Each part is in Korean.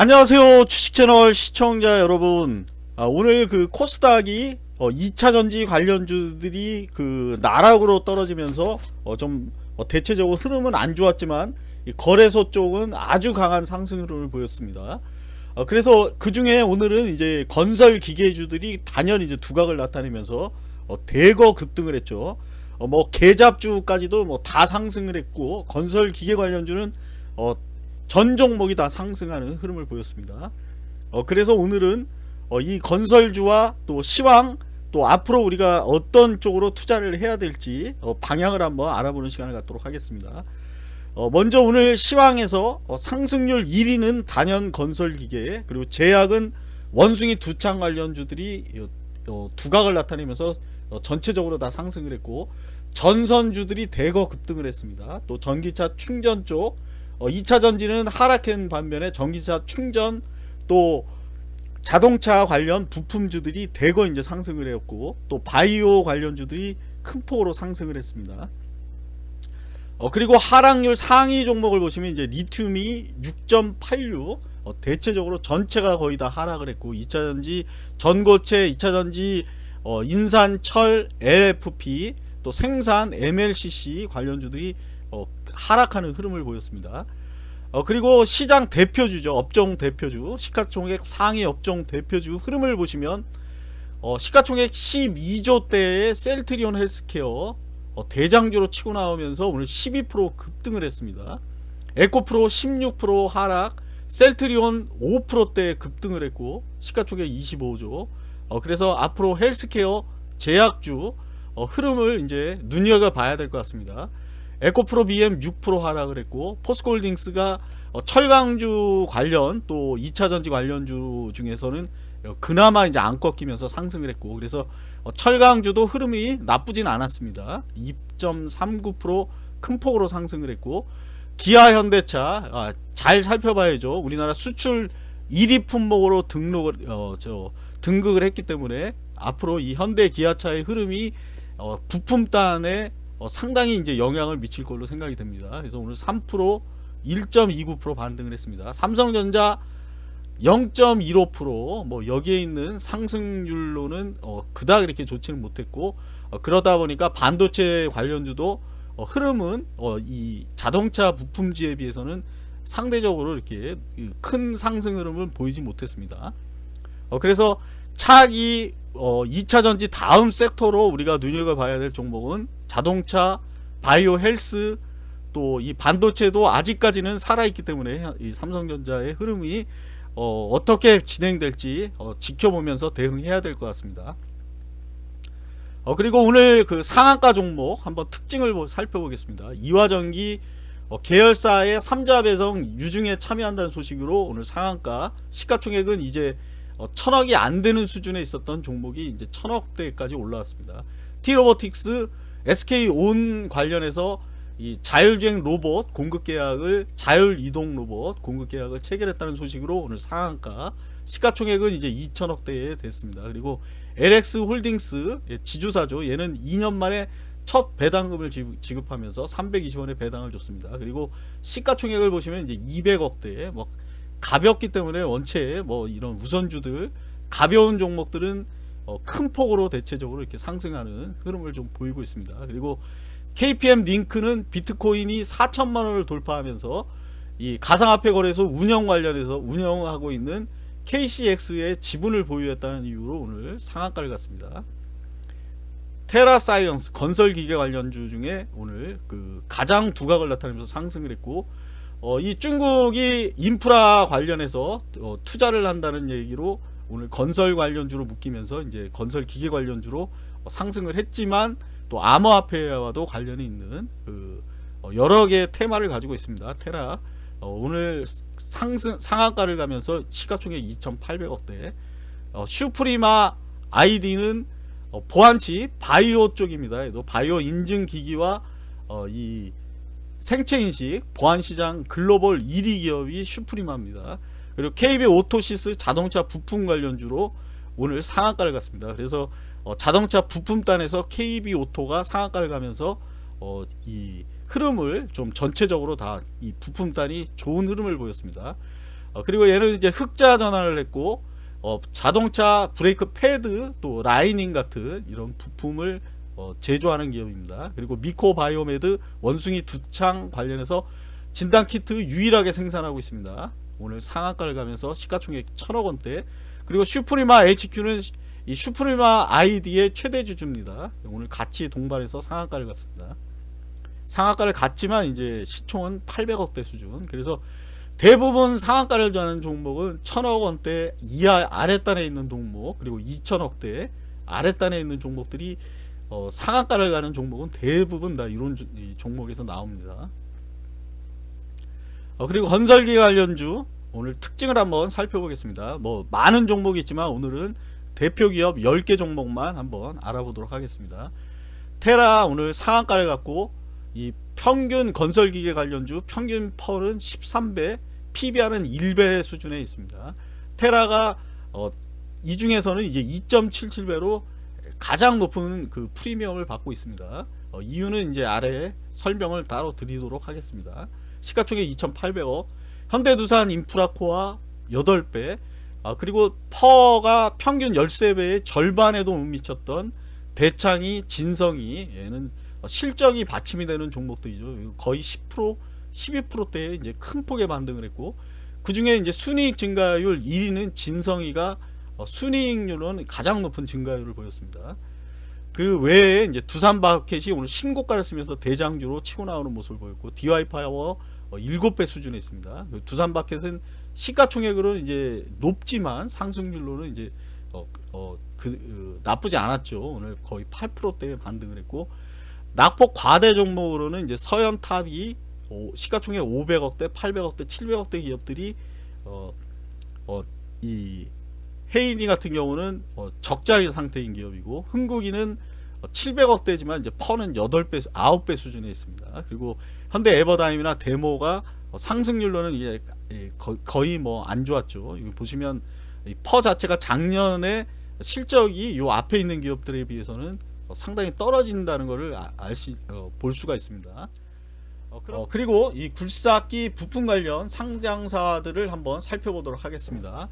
안녕하세요 주식채널 시청자 여러분. 아, 오늘 그 코스닥이 어, 2차 전지 관련주들이 그 나락으로 떨어지면서 어, 좀 어, 대체적으로 흐름은 안 좋았지만 이 거래소 쪽은 아주 강한 상승 흐름을 보였습니다. 어, 그래서 그 중에 오늘은 이제 건설 기계주들이 단연 이제 두각을 나타내면서 어, 대거 급등을 했죠. 어, 뭐 개잡주까지도 뭐 다 상승을 했고 건설 기계 관련주는 어, 전 종목이 다 상승하는 흐름을 보였습니다. 어, 그래서 오늘은 어, 이 건설주와 또 시황 또 앞으로 우리가 어떤 쪽으로 투자를 해야 될지 어, 방향을 한번 알아보는 시간을 갖도록 하겠습니다. 어, 먼저 오늘 시황에서 어, 상승률 1위는 단연 건설기계 그리고 제약은 원숭이 두창 관련주들이 어, 어, 두각을 나타내면서 어, 전체적으로 다 상승을 했고 전선주들이 대거 급등을 했습니다. 또 전기차 충전 쪽 어, 2차 전지는 하락한 반면에 전기차 충전 또 자동차 관련 부품주들이 대거 이제 상승을 했고 또 바이오 관련주들이 큰 폭으로 상승을 했습니다. 어, 그리고 하락률 상위 종목을 보시면 이제 리튬이 6.86 어, 대체적으로 전체가 거의 다 하락을 했고 2차전지 전고체 2차전지 어, 인산 철 LFP 또 생산 MLCC 관련주들이 어, 하락하는 흐름을 보였습니다. 어, 그리고 시장 대표주죠. 업종 대표주 시가총액 상위 업종 대표주 흐름을 보시면 어, 시가총액 12조 대의 셀트리온 헬스케어 어, 대장주로 치고 나오면서 오늘 12% 급등을 했습니다. 에코프로 16% 하락 셀트리온 5%대 급등을 했고 시가총액 25조 어, 그래서 앞으로 헬스케어 제약주 어, 흐름을 이제 눈여겨봐야 될 것 같습니다. 에코프로 BM 6% 하락을 했고 포스코홀딩스가 어, 철강주 관련 또 2차전지 관련주 중에서는 어, 그나마 이제 안 꺾이면서 상승을 했고 그래서 어, 철강주도 흐름이 나쁘진 않았습니다. 2.39%큰 폭으로 상승을 했고 기아 현대차 아, 잘 살펴봐야죠. 우리나라 수출 1위 품목으로 등록을 어, 저 등극을 했기 때문에 앞으로 이 현대 기아차의 흐름이 어, 부품단에 어, 상당히 이제 영향을 미칠 걸로 생각이 됩니다. 그래서 오늘 3% 1.29% 반등을 했습니다. 삼성전자 0.15%뭐 여기에 있는 상승률로는 어, 그닥 이렇게 좋지는 못했고 어, 그러다 보니까 반도체 관련주도 어, 흐름은 어, 이 자동차 부품지에 비해서는 상대적으로 이렇게 큰 상승 흐름을 보이지 못했습니다. 어, 그래서 차기 어, 2차 전지 다음 섹터로 우리가 눈여겨봐야 될 종목은 자동차, 바이오 헬스 또 이 반도체도 아직까지는 살아있기 때문에 이 삼성전자의 흐름이 어, 떻게 진행될지 어, 지켜보면서 대응해야 될 것 같습니다. 어, 그리고 오늘 그 상한가 종목 한번 특징을 살펴보겠습니다. 이화전기 어, 계열사의 3자 배송 유중에 참여한다는 소식으로 오늘 상한가 시가총액은 이제 어, 천억이 안 되는 수준에 있었던 종목이 이제 천억대까지 올라왔습니다. 티로보틱스 SK온 관련해서 이 자율주행 로봇 공급 계약을 자율 이동 로봇 공급 계약을 체결했다는 소식으로 오늘 상한가 시가총액은 이제 2천억 대에 됐습니다. 그리고 LX 홀딩스 예, 지주사죠. 얘는 2년 만에 첫 배당금을 지급하면서 320원의 배당을 줬습니다. 그리고 시가총액을 보시면 이제 200억대 뭐 가볍기 때문에 원체 뭐 이런 우선주들 가벼운 종목들은 어, 큰 폭으로 대체적으로 이렇게 상승하는 흐름을 좀 보이고 있습니다. 그리고 KPM 링크는 비트코인이 4천만 원을 돌파하면서 이 가상화폐 거래소 운영 관련해서 운영하고 있는 KCX의 지분을 보유했다는 이유로 오늘 상한가를 갔습니다. 테라사이언스 건설기계 관련주 중에 오늘 그 가장 두각을 나타내면서 상승을 했고 어, 이 중국이 인프라 관련해서 어, 투자를 한다는 얘기로 오늘 건설 관련주로 묶이면서 이제 건설 기계 관련주로 상승을 했지만 또 암호화폐와도 관련이 있는 그 어, 여러 개의 테마를 가지고 있습니다. 테라 어, 오늘 상승 상한가를 가면서 시가총액 2,800억대 어, 슈프리마 아이디는 어, 보안치 바이오 쪽입니다. 바이오 인증 기기와 어, 이 생체인식 보안시장 글로벌 1위 기업이 슈프리마입니다. 그리고 KB 오토시스 자동차 부품 관련주로 오늘 상한가를 갔습니다. 그래서 어, 자동차 부품단에서 KB 오토가 상한가를 가면서 어, 이 흐름을 좀 전체적으로 다 이 부품단이 좋은 흐름을 보였습니다. 어, 그리고 얘는 이제 흑자 전환을 했고 어, 자동차 브레이크 패드 또 라이닝 같은 이런 부품을 어, 제조하는 기업입니다. 그리고 미코 바이오메드 원숭이 두창 관련해서 진단 키트 유일하게 생산하고 있습니다. 오늘 상한가를 가면서 시가총액 천억 원대. 그리고 슈프리마 HQ는 이 슈프리마 아이디의 최대 주주입니다. 오늘 같이 동반해서 상한가를 갔습니다. 상한가를 갔지만 이제 시총은 800억대 수준. 그래서 대부분 상한가를 주는 종목은 천억 원대 이하 아랫단에 있는 종목 그리고 2천억대 아랫단에 있는 종목들이 어, 상한가를 가는 종목은 대부분 다 이런 주, 종목에서 나옵니다. 어, 그리고 건설기 관련주 오늘 특징을 한번 살펴보겠습니다. 뭐 많은 종목이 있지만 오늘은 대표 기업 10개 종목만 한번 알아보도록 하겠습니다. 테라 오늘 상한가를 갖고 이 평균 건설기계 관련주 평균 펄은 13배 PBR은 1배 수준에 있습니다. 테라가 어, 이 중에서는 이제 2.77배로 가장 높은 그 프리미엄을 받고 있습니다. 어, 이유는 이제 아래 설명을 따로 드리도록 하겠습니다. 시가총액 2,800억, 현대두산 인프라코어 8배, 아, 그리고 PER가 평균 13배의 절반에도 못 미쳤던 대창이 진성이 얘는 실적이 받침이 되는 종목들이죠. 거의 10% 12%대의 이제 큰 폭의 반등을 했고 그 중에 이제 순이익 증가율 1위는 진성이가 어, 순이익률은 가장 높은 증가율을 보였습니다. 그 외에 이제 두산밥캣이 오늘 신고가를 쓰면서 대장주로 치고 나오는 모습을 보였고 DY 파워 7배 수준에 있습니다. 그 두산 바켓은 시가총액으로 이제 높지만 상승률로는 이제 어, 어, 그, 어, 나쁘지 않았죠. 오늘 거의 8%대 반등을 했고 낙폭 과대 종목으로는 이제 서현탑이 시가총액 500억대, 800억대, 700억대 기업들이 어, 어, 이 헤이니 같은 경우는 어, 적자 상태인 기업이고 흥국이는 700억대지만 이제 퍼는 8배, 9배 수준에 있습니다. 그리고 현대 에버다임이나 데모가 상승률로는 이게 거의 뭐 안 좋았죠. 여기 보시면 퍼 자체가 작년에 실적이 이 앞에 있는 기업들에 비해서는 상당히 떨어진다는 것을 알수 어, 볼 수가 있습니다. 어, 어, 그리고 이 굴삭기 부품 관련 상장사들을 한번 살펴보도록 하겠습니다.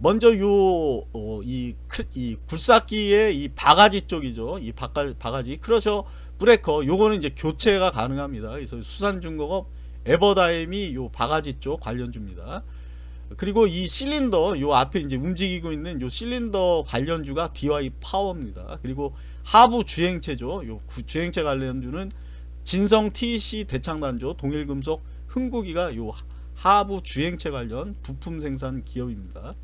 먼저 요이 어, 이 굴삭기의 이 바가지 쪽이죠. 이 바가, 바가지 크러셔 브레이커 요거는 이제 교체가 가능합니다. 그래서 수산중공업 에버다임이 요 바가지 쪽 관련주입니다. 그리고 이 실린더 요 앞에 이제 움직이고 있는 요 실린더 관련주가 DY 파워입니다. 그리고 하부 주행체죠. 요 주행체 관련주는 진성 TC 대창단조 동일금속 흥국이가 요 하부 주행체 관련 부품 생산 기업입니다.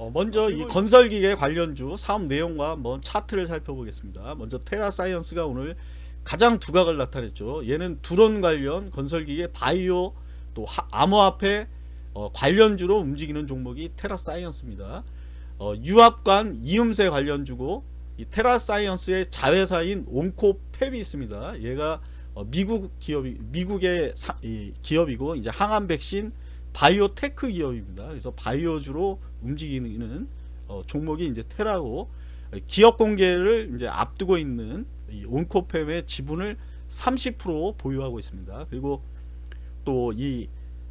어, 먼저 이 건설기계 관련주 사업 내용과 한번 차트를 살펴보겠습니다. 먼저 테라사이언스가 오늘 가장 두각을 나타냈죠. 얘는 드론 관련 건설기계 바이오 또 암호화폐 어, 관련주로 움직이는 종목이 테라사이언스입니다. 어, 유압관 이음새 관련주고 이 테라사이언스의 자회사인 온코펩이 있습니다. 얘가 어, 미국 기업이 미국의 사, 기업이고 이제 항암 백신 바이오테크 기업입니다. 그래서 바이오주로 움직이는 어, 종목이 이제 테라고 기업 공개를 이제 앞두고 있는 온코펩의 지분을 30% 보유하고 있습니다. 그리고 또 이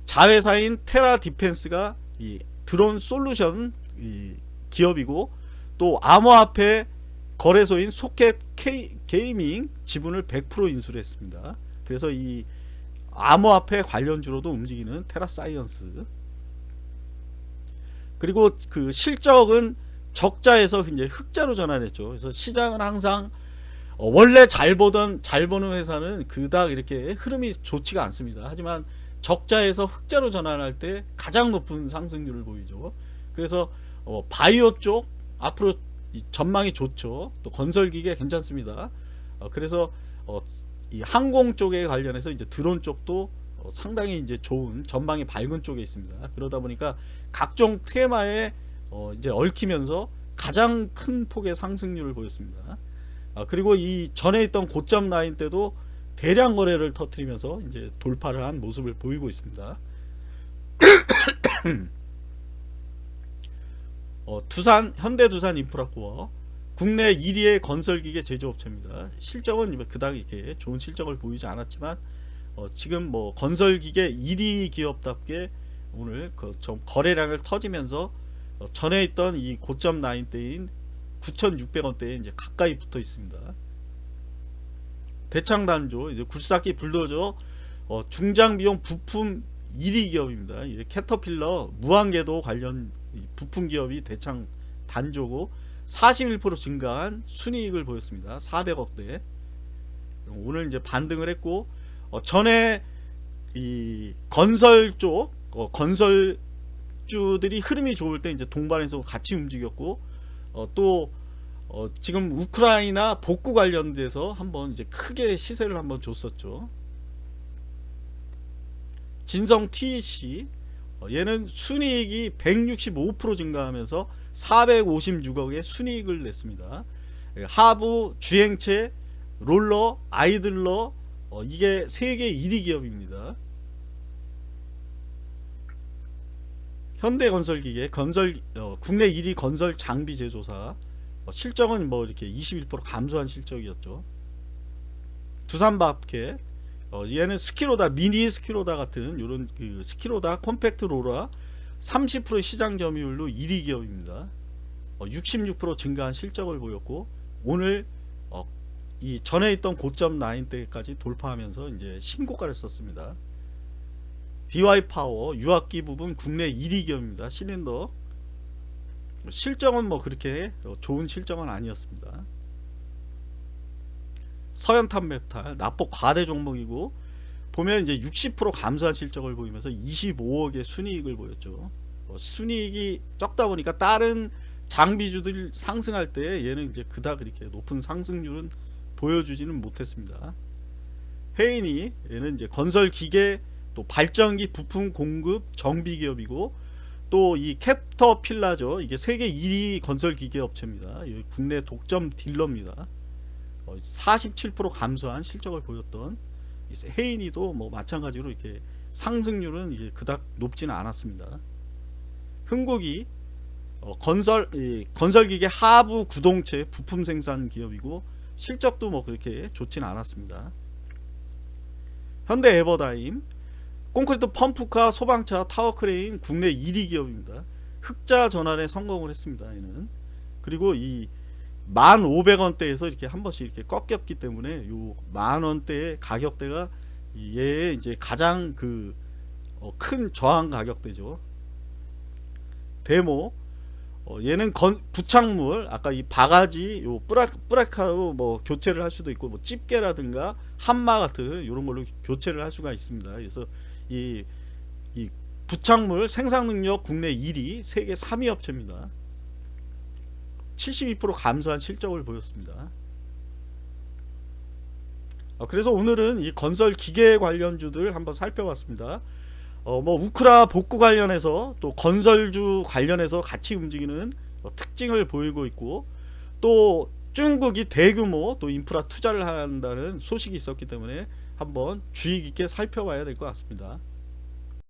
자회사인 테라 디펜스가 이 드론 솔루션 이 기업이고 또 암호화폐 거래소인 소켓 게이밍 지분을 100% 인수를 했습니다. 그래서 이 암호화폐 관련주로도 움직이는 테라사이언스 그리고 그 실적은 적자에서 이제 흑자로 전환했죠. 그래서 시장은 항상 어, 원래 잘 보던 잘 보는 회사는 그닥 이렇게 흐름이 좋지가 않습니다. 하지만 적자에서 흑자로 전환할 때 가장 높은 상승률을 보이죠. 그래서 어, 바이오 쪽 앞으로 전망이 좋죠. 또 건설기계 괜찮습니다. 어, 그래서 어, 이 항공 쪽에 관련해서 이제 드론 쪽도 어, 상당히 이제 좋은 전망이 밝은 쪽에 있습니다. 그러다 보니까 각종 테마에 어, 이제 얽히면서 가장 큰 폭의 상승률을 보였습니다. 아, 그리고 이 전에 있던 고점 라인 때도 대량 거래를 터트리면서 이제 돌파를 한 모습을 보이고 있습니다. 어, 두산 현대두산 인프라코어 국내 1위의 건설기계 제조업체입니다. 실적은 그닥 이렇게 좋은 실적을 보이지 않았지만 어, 지금 뭐 건설기계 1위 기업답게 오늘 그 좀 거래량을 터지면서 어, 전에 있던 이 고점 라인 대인 9,600원대에 이제 가까이 붙어 있습니다. 대창단조 이제 굴삭기 불도저 어, 중장 비용 부품 1위 기업입니다. 캐터필러 무한궤도 관련 이 부품 기업이 대창 단조고 41% 증가한 순이익을 보였습니다. 400억대. 오늘 이제 반등을 했고 어, 전에 이 건설 쪽 어, 건설주들이 흐름이 좋을 때 이제 동반해서 같이 움직였고 어, 또 어, 지금 우크라이나 복구 관련돼서 한번 이제 크게 시세를 한번 줬었죠. 진성 TEC 어, 얘는 순이익이 165% 증가하면서 456억의 순이익을 냈습니다. 예, 하부 주행체 롤러 idler 어, 이게 세계 1위 기업입니다. 현대건설기계 건설 어, 국내 1위 건설 장비 제조사 어, 실적은 뭐 이렇게 21% 감소한 실적이었죠. 두산밥캣 어, 얘는 skid loader 미니 skid loader 같은 이런 그 skid loader compact loader 30% 시장 점유율로 1위 기업입니다. 어, 66% 증가한 실적을 보였고 오늘 어, 이 전에 있던 고점 라인 때까지 돌파하면서 이제 신고가를 썼습니다. DY 파워 유압기 부분 국내 1위 기업입니다. 실린더 실적은 뭐 그렇게 좋은 실적은 아니었습니다. 서연탑메탈 낙폭 과대 종목이고 보면 이제 60% 감소한 실적을 보이면서 25억의 순이익을 보였죠. 어, 순이익이 적다 보니까 다른 장비주들 상승할 때 얘는 이제 그닥 그렇게 높은 상승률은 보여주지는 못했습니다. 헤인이 얘는 이제 건설 기계 또 발전기 부품 공급 정비 기업이고 또 이 캡터필라죠. 이게 세계 1위 건설 기계 업체입니다. 국내 독점 딜러입니다. 47% 감소한 실적을 보였던 헤인이도 뭐 마찬가지로 이렇게 상승률은 이게 그닥 높지는 않았습니다. 흥국이 어, 건설 건설기계 하부 구동체 부품 생산 기업이고 실적도 뭐 그렇게 좋지는 않았습니다. 현대 에버다임 콘크리트 펌프카 소방차 타워크레인 국내 1위 기업입니다. 흑자 전환에 성공을 했습니다. 얘는 그리고 이 1,500원대에서 이렇게 한 번씩 이렇게 꺾였기 때문에 요 만 원대의 가격대가 얘의 이제 가장 그 큰 저항 가격대죠. 데모 어, 얘는 건, 부착물 아까 이 바가지 요 뿌라, 뿌라카로 뭐 교체를 할 수도 있고 뭐 집게라든가 한마 같은 이런 걸로 교체를 할 수가 있습니다. 그래서 이, 이 부착물 생산 능력 국내 1위 세계 3위 업체입니다. 72% 감소한 실적을 보였습니다. 어, 그래서 오늘은 이 건설 기계 관련주들 한번 살펴봤습니다. 어, 뭐 우크라 복구 관련해서 또 건설주 관련해서 같이 움직이는 어, 특징을 보이고 있고 또 중국이 대규모 또 인프라 투자를 한다는 소식이 있었기 때문에 한번 주의 깊게 살펴봐야 될 것 같습니다.